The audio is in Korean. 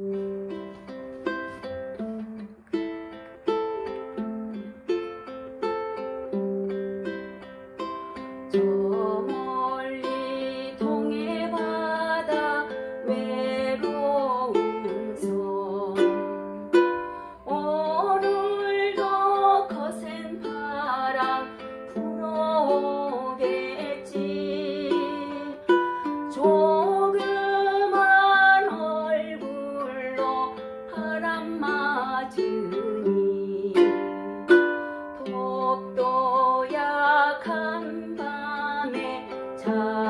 Mm-hmm. 주니 독도 약한 밤에 자